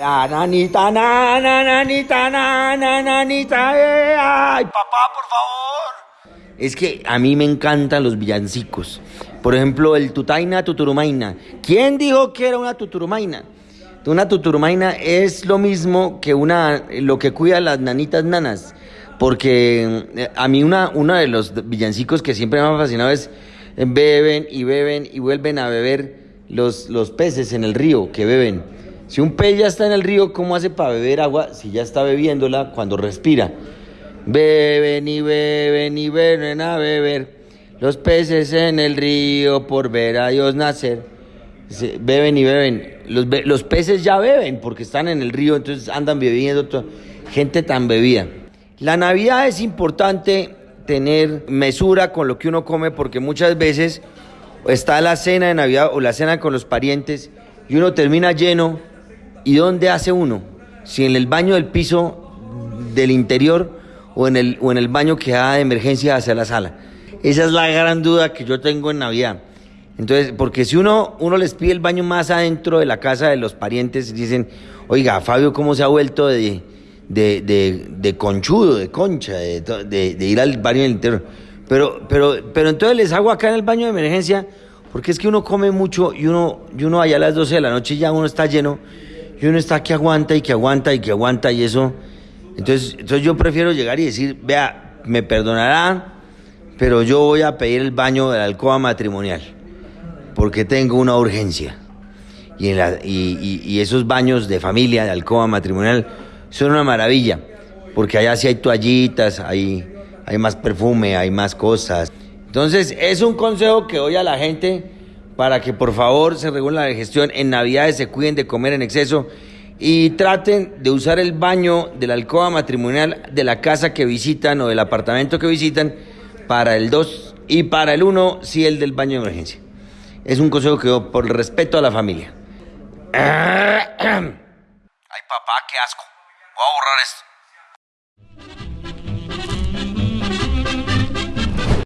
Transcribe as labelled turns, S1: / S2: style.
S1: Ah, nanita, na, na, nanita, na, na, nanita, eh, ay, papá, por favor. Es que a mí me encantan los villancicos. Por ejemplo, el Tutaina Tuturumaina. ¿Quién dijo que era una Tuturumaina? Una Tuturumaina es lo mismo que una, lo que cuida las nanitas nanas. Porque eh, a mí una, uno de los villancicos que siempre me ha fascinado es eh, beben y beben y vuelven a beber los, los peces en el río que beben. Si un pez ya está en el río, ¿cómo hace para beber agua si ya está bebiéndola cuando respira? Beben y beben y beben a beber los peces en el río por ver a Dios nacer. Beben y beben. Los, los peces ya beben porque están en el río, entonces andan bebiendo. Gente tan bebida. La Navidad es importante tener mesura con lo que uno come porque muchas veces está la cena de Navidad o la cena con los parientes y uno termina lleno ¿Y dónde hace uno? Si en el baño del piso del interior o en el, o en el baño que da de emergencia hacia la sala. Esa es la gran duda que yo tengo en Navidad. Entonces, porque si uno, uno les pide el baño más adentro de la casa de los parientes, dicen, oiga, Fabio, ¿cómo se ha vuelto de, de, conchudo, de concha, de, ir al baño del interior? Pero, pero, pero entonces les hago acá en el baño de emergencia, porque es que uno come mucho y uno, y uno allá a las 12 de la noche ya uno está lleno y uno está que aguanta y que aguanta y que aguanta y eso. Entonces, entonces yo prefiero llegar y decir, vea, me perdonará, pero yo voy a pedir el baño de la alcoba matrimonial, porque tengo una urgencia. Y, en la, y, y, esos baños de familia, de alcoba matrimonial, son una maravilla, porque allá sí hay toallitas, hay, hay más perfume, hay más cosas. Entonces, es un consejo que doy a la gente para que por favor se regule la digestión. En Navidades se cuiden de comer en exceso y traten de usar el baño de la alcoba matrimonial de la casa que visitan o del apartamento que visitan para el 2 y para el 1 sí el del baño de emergencia. Es un consejo que doy por respeto a la familia.
S2: Ay papá, qué asco. Voy a borrar esto.